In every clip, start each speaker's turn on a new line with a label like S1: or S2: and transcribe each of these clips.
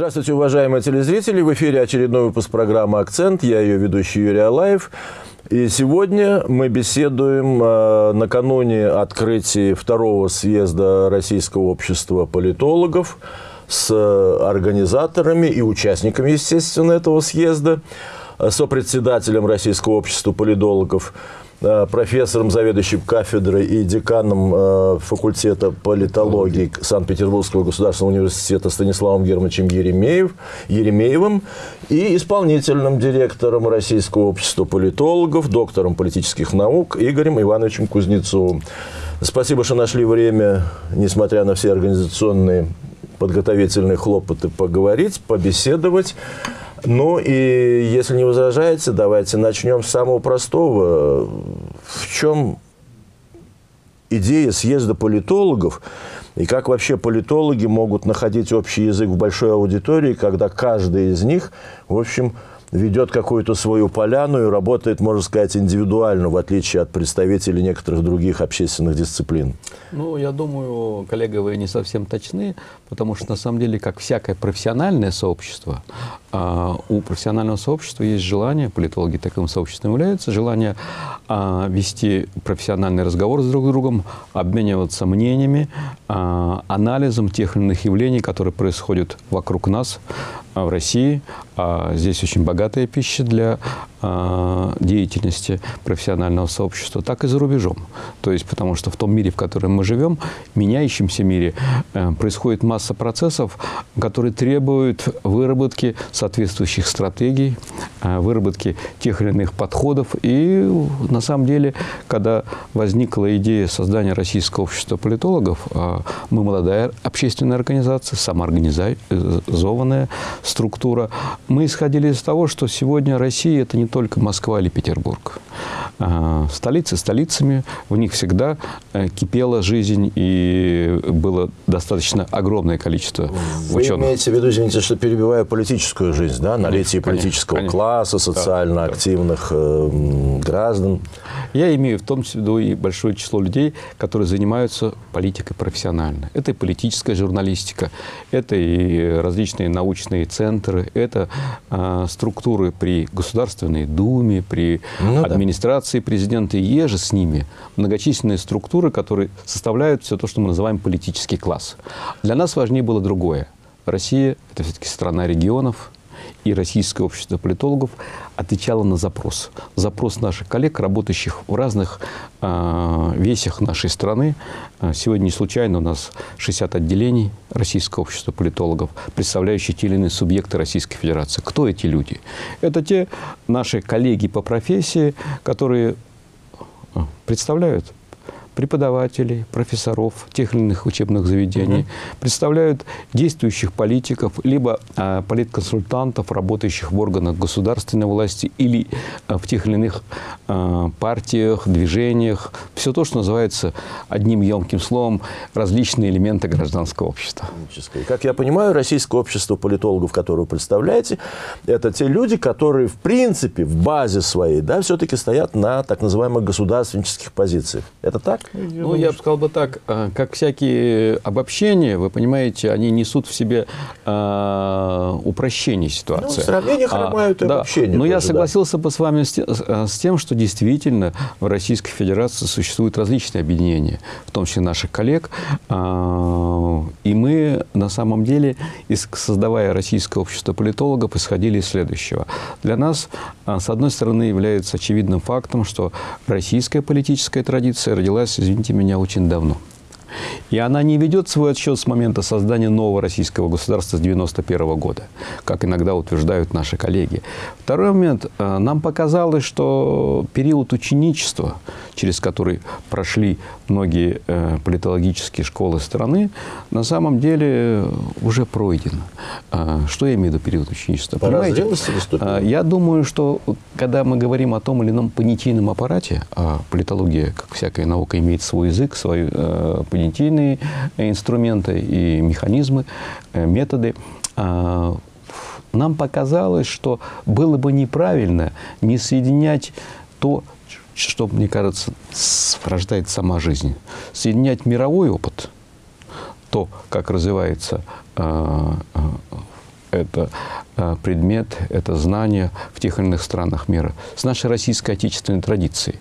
S1: Здравствуйте, уважаемые телезрители. В эфире очередной выпуск программы «Акцент». Я ее ведущий Юрий Алаев. И сегодня мы беседуем э, накануне открытия второго съезда Российского общества политологов с организаторами и участниками, естественно, этого съезда, сопредседателем Российского общества политологов Э, профессором, заведующим кафедрой и деканом э, факультета политологии Санкт-Петербургского государственного университета Станиславом Германовичем Еремеев, Еремеевым и исполнительным директором Российского общества политологов, доктором политических наук Игорем Ивановичем Кузнецовым. Спасибо, что нашли время, несмотря на все организационные подготовительные хлопоты, поговорить, побеседовать. Ну и если не возражаете, давайте начнем с самого простого. В чем идея съезда политологов и как вообще политологи могут находить общий язык в большой аудитории, когда каждый из них, в общем, ведет какую-то свою поляну и работает, можно сказать, индивидуально, в отличие от представителей некоторых других общественных дисциплин?
S2: Ну, я думаю, коллега, вы не совсем точны, потому что, на самом деле, как всякое профессиональное сообщество, а, у профессионального сообщества есть желание, политологи таким сообществом являются, желание а, вести профессиональный разговор с друг другом, обмениваться мнениями, а, анализом тех или иных явлений, которые происходят вокруг нас, в России. А здесь очень богатая пища для а, деятельности профессионального сообщества, так и за рубежом. То есть, потому что в том мире, в котором мы живем, меняющемся мире, э, происходит масса процессов, которые требуют выработки соответствующих стратегий, э, выработки тех или иных подходов. И на самом деле, когда возникла идея создания Российского общества политологов, э, мы молодая общественная организация, самоорганизованная структура, мы исходили из того, что сегодня Россия – это не только Москва или Петербург. А, столицы столицами, в них всегда э, кипела жизнь и было достаточно огромное количество
S1: Вы
S2: ученых.
S1: имеете в виду, извините, что перебивая политическую жизнь, да, наличие конечно, политического конечно. класса, социально да, активных э, граждан?
S2: Я имею в том числе и большое число людей, которые занимаются политикой профессионально. Это и политическая журналистика, это и различные научные центры, это э, структуры при Государственной Думе, при ну, администрации да. президента и еже с ними многочисленные структуры, которые составляют все то, что мы называем политический класс. Для нас важнее было другое. Россия – это все-таки страна регионов, и Российское общество политологов отвечало на запрос. Запрос наших коллег, работающих в разных э, весях нашей страны. А, сегодня не случайно у нас 60 отделений Российского общества политологов, представляющие те или иные субъекты Российской Федерации. Кто эти люди? Это те наши коллеги по профессии, которые представляют преподавателей, профессоров тех или иных учебных заведений, угу. представляют действующих политиков, либо а, политконсультантов, работающих в органах государственной власти или а, в тех или иных а, партиях, движениях. Все то, что называется одним емким словом различные элементы гражданского общества.
S1: Как я понимаю, российское общество политологов, которое вы представляете, это те люди, которые в принципе в базе своей да, все-таки стоят на так называемых государственнических позициях. Это так?
S2: Я ну, думаю, я бы сказал бы так, а, как всякие обобщения, вы понимаете, они несут в себе э, упрощение ситуации. Ну, в
S1: сравнениях а, и да. обобщения.
S2: Но тоже, я согласился да. бы с вами с, с тем, что действительно в Российской Федерации существуют различные объединения, в том числе наших коллег. Э, и мы, на самом деле, создавая Российское общество политологов, исходили из следующего. Для нас, с одной стороны, является очевидным фактом, что российская политическая традиция родилась извините меня, очень давно. И она не ведет свой отсчет с момента создания нового российского государства с 1991 года, как иногда утверждают наши коллеги. Второй момент. Э, нам показалось, что период ученичества, через который прошли многие э, политологические школы страны, на самом деле уже пройден. Э, что я имею в виду период ученичества?
S1: Пора Понимаете?
S2: Я думаю, что когда мы говорим о том или ином понятийном аппарате, а политология, как всякая наука, имеет свой язык, свои понятийные инструменты и механизмы, методы, а, нам показалось, что было бы неправильно не соединять то, что, мне кажется, рождает сама жизнь. Соединять мировой опыт, то, как развивается э, это э, предмет, это знание в тех или иных странах мира, с нашей российской отечественной традицией.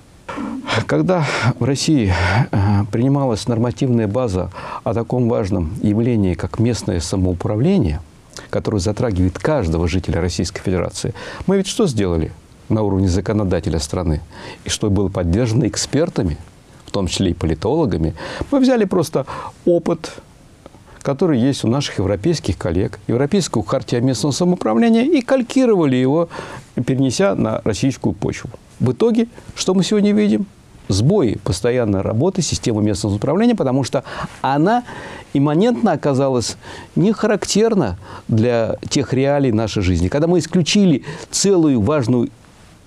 S2: Когда в России э, принималась нормативная база о таком важном явлении, как местное самоуправление, которое затрагивает каждого жителя Российской Федерации, мы ведь что сделали на уровне законодателя страны? И что было поддержано экспертами, в том числе и политологами, мы взяли просто опыт который есть у наших европейских коллег, Европейскую хартию местного самоуправления, и калькировали его, перенеся на российскую почву. В итоге, что мы сегодня видим? Сбои постоянной работы системы местного самоуправления, потому что она имманентно оказалась не характерна для тех реалий нашей жизни. Когда мы исключили целую важную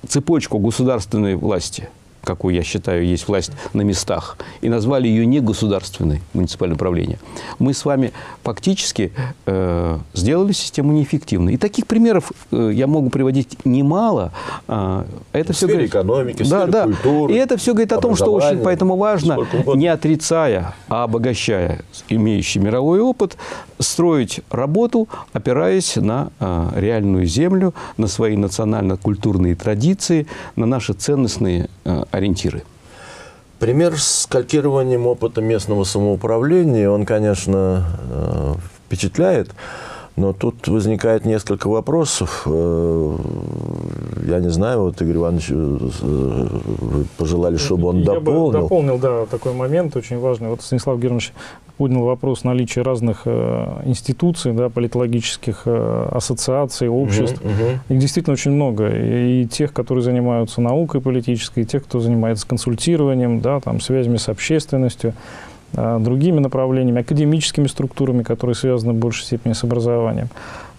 S2: цепочку государственной власти – какую я считаю есть власть на местах, и назвали ее не государственной муниципальное управление, мы с вами фактически э, сделали систему неэффективной. И таких примеров э, я могу приводить немало.
S1: Э, это в все говорит, экономики, в да,
S2: да. культуры, И это все говорит о том, что очень поэтому важно, не отрицая, а обогащая имеющий мировой опыт, строить работу, опираясь на э, реальную землю, на свои национально-культурные традиции, на наши ценностные э, ориентиры.
S1: Пример с калькированием опыта местного самоуправления, он, конечно, э, впечатляет. Но тут возникает несколько вопросов. Э, я не знаю, вот Игорь Иванович, э, вы пожелали, чтобы он
S3: Я
S1: дополнил.
S3: Бы дополнил, да, такой момент очень важный. Вот Станислав Германович поднял вопрос наличия разных э, институций, да, политологических э, ассоциаций, обществ. Угу, угу. Их действительно очень много. И, тех, которые занимаются наукой политической, и тех, кто занимается консультированием, да, там, связями с общественностью. А, другими направлениями, академическими структурами, которые связаны в большей степени с образованием.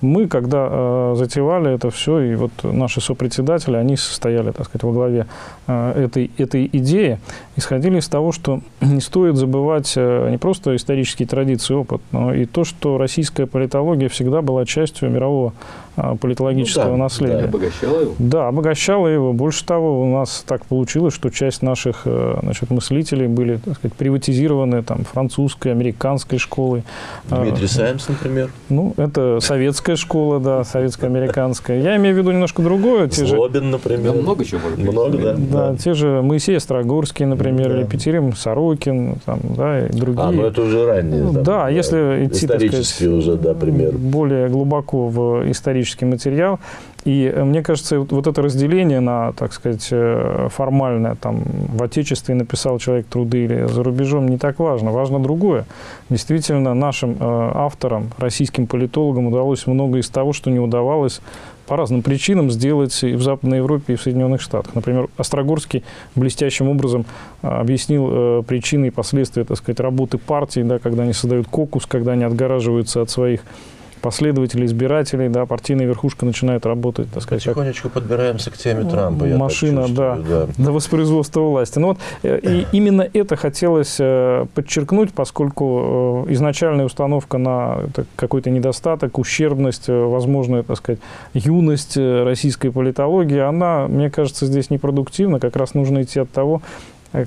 S3: Мы, когда э, затевали это все, и вот наши сопредседатели, они состояли, так сказать, во главе э, этой, этой идеи, исходили из того, что не стоит забывать э, не просто исторические традиции, опыт, но и то, что российская политология всегда была частью мирового э, политологического ну, да, наследия. Да,
S2: обогащала его.
S3: Да, обогащала его. Больше того, у нас так получилось, что часть наших э, значит, мыслителей были, так сказать, приватизированы там, французской, американской школой.
S1: Дмитрий Саймс, например.
S3: Ну, это советская школа, да, советско-американская. Я имею в виду немножко другое.
S1: Злобин, например.
S2: Да, много чего
S1: Много, да.
S3: Да, да. те же Моисей Острогорский, например, да. или Петерим Сорокин, там, да, и другие.
S1: А, ну это уже ранние.
S3: Да, да, если идти,
S1: так сказать, уже, да, пример.
S3: более глубоко в исторический материал, и э, мне кажется, вот это разделение на, так сказать, э, формальное, там, в Отечестве написал человек труды или за рубежом, не так важно. Важно другое. Действительно, нашим э, авторам, российским политологам удалось много из того, что не удавалось по разным причинам сделать и в Западной Европе, и в Соединенных Штатах. Например, Острогорский блестящим образом объяснил причины и последствия, так сказать, работы партии, да, когда они создают кокус, когда они отгораживаются от своих последователей, избирателей, да, партийная верхушка начинает работать, так сказать,
S1: Потихонечку как подбираемся к теме Трампа,
S3: я Машина, да, да, до воспроизводства власти. Ну вот, э, и именно это хотелось э, подчеркнуть, поскольку э, изначальная установка на какой-то недостаток, ущербность, возможная, так сказать, юность российской политологии, она, мне кажется, здесь непродуктивна. Как раз нужно идти от того,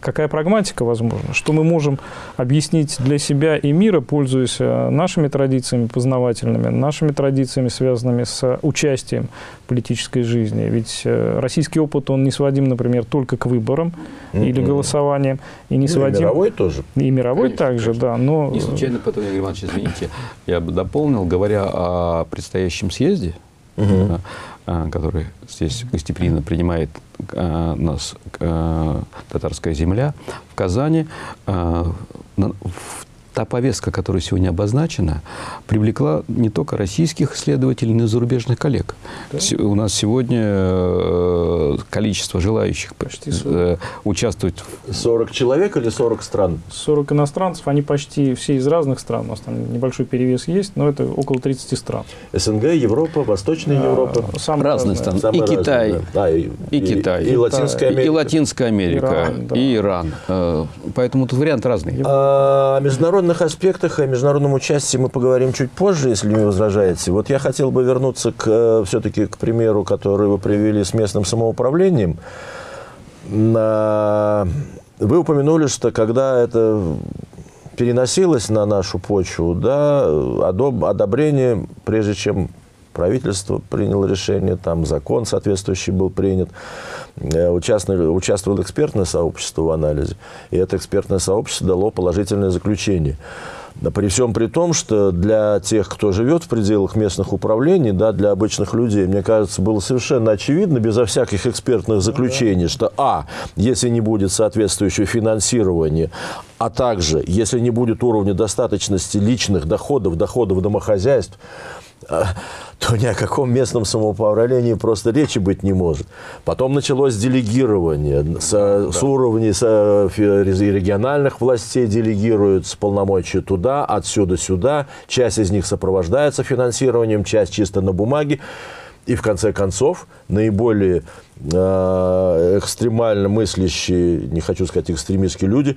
S3: какая прагматика возможна, что мы можем объяснить для себя и мира, пользуясь э, нашими традициями познавательными, нашими традициями, связанными с участием в политической жизни. Ведь э, российский опыт, он не сводим, например, только к выборам mm-hmm. или голосованиям. И, не ну, сводим... и
S1: мировой тоже.
S3: И мировой конечно, также, конечно. да. Но...
S2: Не случайно потом, Игорь Иванович, извините, я бы дополнил, говоря о предстоящем съезде, угу. Который здесь гостеприимно принимает а, нас а, татарская земля в Казани. В та повестка, которая сегодня обозначена, привлекла не только российских исследователей, но и зарубежных коллег. Да? У нас сегодня э, количество желающих почти 40. Э, участвовать...
S1: 40 человек или 40 стран?
S3: 40 иностранцев, они почти все из разных стран. У нас там небольшой перевес есть, но это около 30 стран.
S1: СНГ, Европа, Восточная а, Европа?
S2: Самые разные страны. И Китай. Да. А, и, и, и Китай.
S1: И, и Латинская Америка.
S2: И Латинская Америка. Иран, да. И Иран. Э, поэтому тут вариант разный.
S1: А, международный международных аспектах о международном участии мы поговорим чуть позже, если не возражаете. Вот я хотел бы вернуться к, э, все-таки к примеру, который вы привели с местным самоуправлением. Вы упомянули, что когда это переносилось на нашу почву, да, одобрение, прежде чем правительство приняло решение, там закон соответствующий был принят, участвовало, участвовало экспертное сообщество в анализе, и это экспертное сообщество дало положительное заключение. При всем при том, что для тех, кто живет в пределах местных управлений, да, для обычных людей, мне кажется, было совершенно очевидно, безо всяких экспертных заключений, что, а, если не будет соответствующего финансирования, а также, если не будет уровня достаточности личных доходов, доходов домохозяйств, то ни о каком местном самоуправлении просто речи быть не может. Потом началось делегирование. С, да. с уровней с, региональных властей делегируют с полномочий туда, отсюда сюда. Часть из них сопровождается финансированием, часть чисто на бумаге. И в конце концов наиболее э, экстремально мыслящие, не хочу сказать экстремистские люди,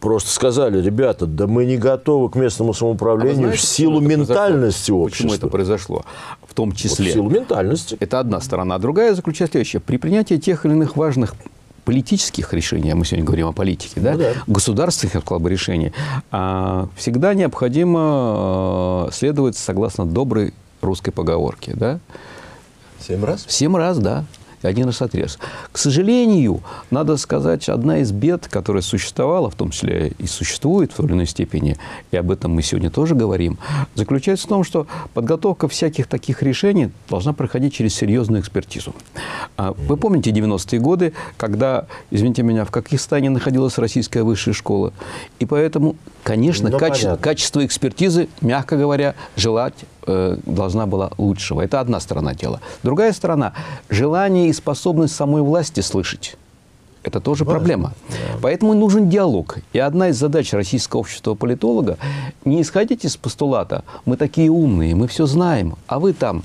S1: просто сказали, ребята, да мы не готовы к местному самоуправлению а знаете, в силу ментальности
S2: произошло? общества. Почему это произошло? В том числе. Вот
S1: в силу ментальности.
S2: Это одна сторона. А другая заключается в следующее. При принятии тех или иных важных политических решений, а мы сегодня говорим о политике, да, ну, да. государственных как бы, решений, а, всегда необходимо а, следовать согласно доброй русской поговорке. Да?
S1: Семь раз?
S2: Семь раз, да один раз отрез. К сожалению, надо сказать, одна из бед, которая существовала, в том числе и существует в той или иной степени, и об этом мы сегодня тоже говорим, заключается в том, что подготовка всяких таких решений должна проходить через серьезную экспертизу. А, вы помните 90-е годы, когда, извините меня, в Какистане находилась российская высшая школа, и поэтому, конечно, ну, каче- качество экспертизы, мягко говоря, желать э, должна была лучшего. Это одна сторона дела. Другая сторона – желание и способность самой власти слышать. Это тоже Важно. проблема. Да. Поэтому нужен диалог. И одна из задач российского общества политолога – не исходить из постулата «мы такие умные, мы все знаем, а вы там,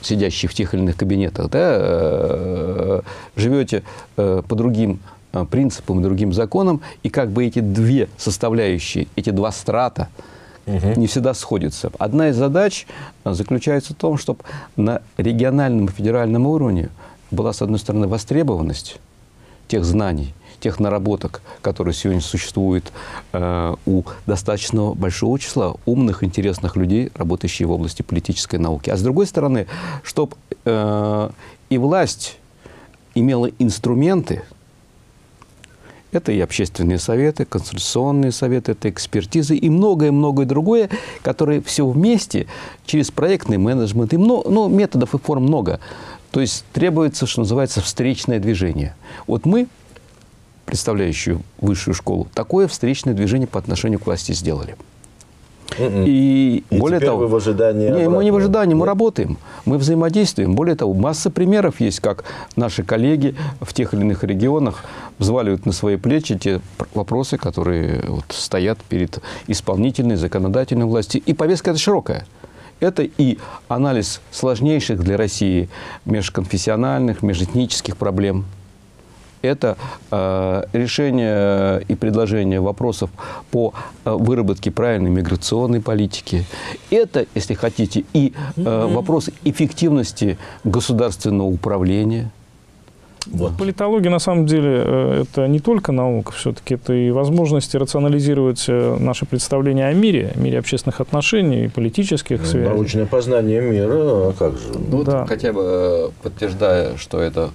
S2: сидящие в тех или иных кабинетах, да, э, живете э, по другим принципам, другим законам, и как бы эти две составляющие, эти два страта – угу. не всегда сходятся. Одна из задач э, заключается в том, чтобы на региональном и федеральном уровне была, с одной стороны, востребованность тех знаний, тех наработок, которые сегодня существуют э, у достаточно большого числа умных, интересных людей, работающих в области политической науки. А с другой стороны, чтобы э, и власть имела инструменты, это и общественные советы, консультационные советы, это экспертизы и многое-многое другое, которые все вместе через проектный менеджмент, и много, ну, методов и форм много. То есть требуется, что называется, встречное движение. Вот мы, представляющие высшую школу, такое встречное движение по отношению к власти сделали.
S1: И, и более того, вы в ожидании
S2: не, мы не в ожидании, мы работаем, мы взаимодействуем. Более того, масса примеров есть, как наши коллеги в тех или иных регионах взваливают на свои плечи те вопросы, которые вот стоят перед исполнительной, законодательной властью. И повестка это широкая. Это и анализ сложнейших для России межконфессиональных, межэтнических проблем – это э, решение и предложение вопросов по э, выработке правильной миграционной политики. Это, если хотите, и э, вопрос эффективности государственного управления.
S3: Вот. Политология, на самом деле, э, это не только наука, все-таки это и возможности рационализировать э, наши представления о мире, мире общественных отношений и политических ну, связей.
S1: Научное познание мира, а как же?
S2: Ну, да. вот хотя бы подтверждая, что это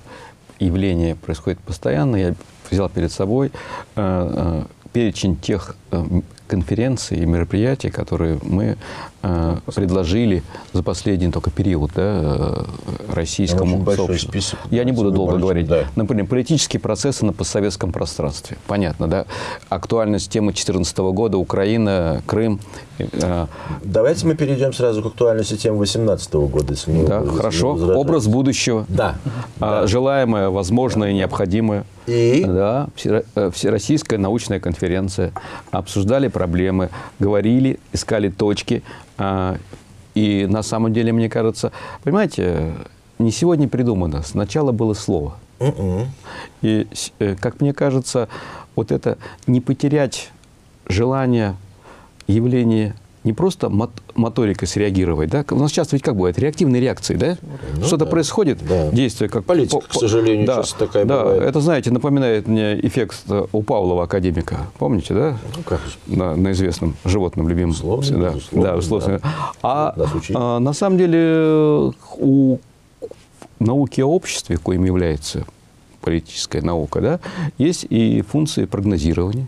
S2: явление происходит постоянно. Я взял перед собой э, э, перечень тех э, конференций и мероприятий, которые мы предложили за последний только период да, э, российскому сообществу. Список, Я не буду долго говорить. Да. Например, политические процессы на постсоветском пространстве. Понятно, да? Актуальность темы 2014 года, Украина, Крым.
S1: Э, Давайте мы перейдем сразу к актуальности темы 2018 года.
S2: Если мы, да, если хорошо. Образ будущего.
S1: Да.
S2: А,
S1: да.
S2: Желаемое, возможное, да. необходимое.
S1: И?
S2: Да, э, Всероссийская научная конференция. Обсуждали проблемы, говорили, искали точки. А, и на самом деле, мне кажется, понимаете, не сегодня придумано, сначала было слово. Uh -uh. И, э, как мне кажется, вот это не потерять желание явление не просто мот- моторикой среагировать, да? У нас часто ведь как бывает, реактивные реакции, да?
S1: Ну
S2: Что-то
S1: да.
S2: происходит,
S1: Да.
S2: действие как...
S1: Политика,
S2: по-
S1: к сожалению,
S2: да,
S1: часто такая
S2: да,
S1: бывает.
S2: это, знаете, напоминает мне эффект э, у Павлова, академика. Помните, да?
S1: Ну, как же.
S2: на, на известном животном любимом.
S1: Безусловно,
S2: да,
S1: безусловно,
S2: да, безусловно.
S1: да.
S2: А, а, на самом деле у науки о обществе, коим является политическая наука, да, есть и функции прогнозирования.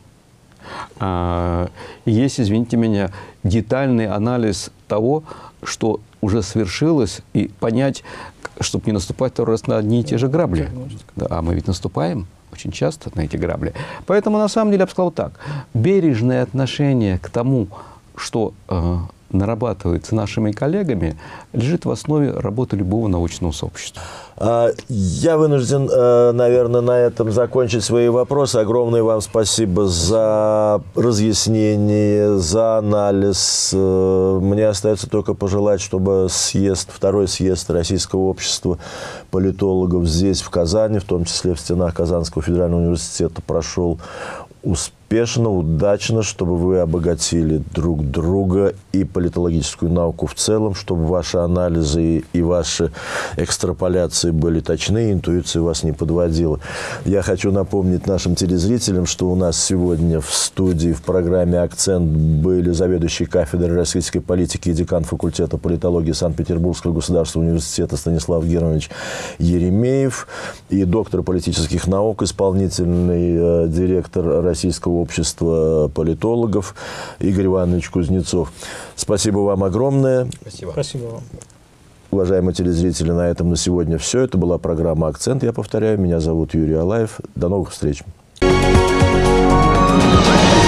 S2: А, есть, извините меня, детальный анализ того, что уже свершилось, и понять, чтобы не наступать второй раз на одни и те же грабли. Да, а мы ведь наступаем очень часто на эти грабли. Поэтому, на самом деле, я бы сказал так. Бережное отношение к тому, что э, нарабатывается нашими коллегами, лежит в основе работы любого научного сообщества.
S1: А, Я вынужден, э, наверное, на этом закончить свои вопросы. Огромное вам спасибо за разъяснение, за анализ. Э, Мне остается только пожелать, чтобы съезд, второй съезд Российского общества политологов здесь, в Казани, в том числе в стенах Казанского федерального университета, прошел успешно, удачно, чтобы вы обогатили друг друга и политологическую науку в целом, чтобы ваши анализы и ваши экстраполяции были точны, интуиция вас не подводила. Я хочу напомнить нашим телезрителям, что у нас сегодня в студии в программе «Акцент» были заведующий кафедрой российской политики и декан факультета политологии Санкт-Петербургского государственного университета Станислав Германович Еремеев и доктор политических наук, исполнительный э, директор Российского общества политологов Игорь Иванович Кузнецов. Спасибо вам огромное.
S3: Спасибо вам.
S1: Уважаемые телезрители, на этом на сегодня все. Это была программа «Акцент». Я повторяю, меня зовут Юрий Алаев. До новых встреч.
S4: Thank